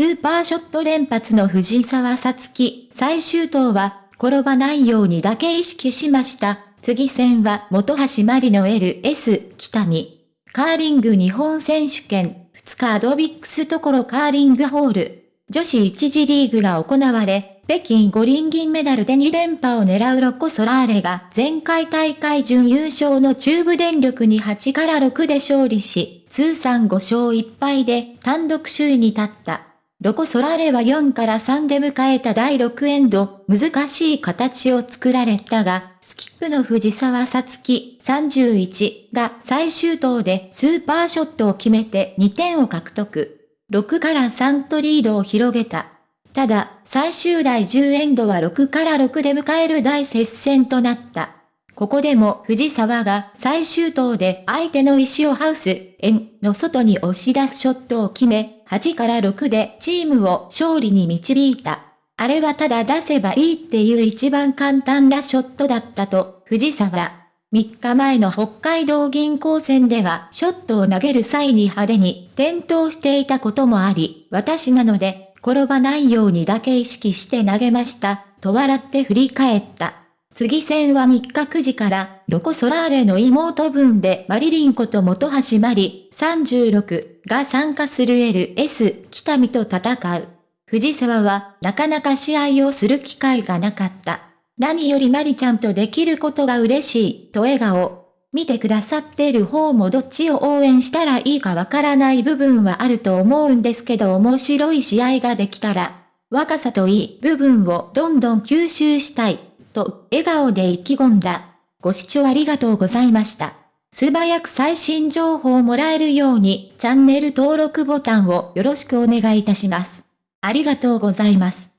スーパーショット連発の藤沢さつき、最終投は、転ばないようにだけ意識しました。次戦は元橋まりの LS 北見。カーリング日本選手権、2日アドビックスところカーリングホール。女子1次リーグが行われ、北京五輪銀メダルで2連覇を狙うロコ・ソラーレが前回大会準優勝の中部電力に8から6で勝利し、通算5勝1敗で単独首位に立った。ロコ・ソラーレは4から3で迎えた第6エンド、難しい形を作られたが、スキップの藤沢さつき31が最終投でスーパーショットを決めて2点を獲得。6から3とリードを広げた。ただ、最終第10エンドは6から6で迎える大接戦となった。ここでも藤沢が最終投で相手の石をハウス、円の外に押し出すショットを決め、8から6でチームを勝利に導いた。あれはただ出せばいいっていう一番簡単なショットだったと、藤沢。3日前の北海道銀行戦ではショットを投げる際に派手に転倒していたこともあり、私なので、転ばないようにだけ意識して投げました、と笑って振り返った。次戦は3日9時から、ロコ・ソラーレの妹分でマリリンこと元橋まり36が参加する LS 北見と戦う。藤沢はなかなか試合をする機会がなかった。何よりマリちゃんとできることが嬉しいと笑顔。見てくださっている方もどっちを応援したらいいかわからない部分はあると思うんですけど面白い試合ができたら、若さといい部分をどんどん吸収したい。と、笑顔で意気込んだ。ご視聴ありがとうございました。素早く最新情報をもらえるように、チャンネル登録ボタンをよろしくお願いいたします。ありがとうございます。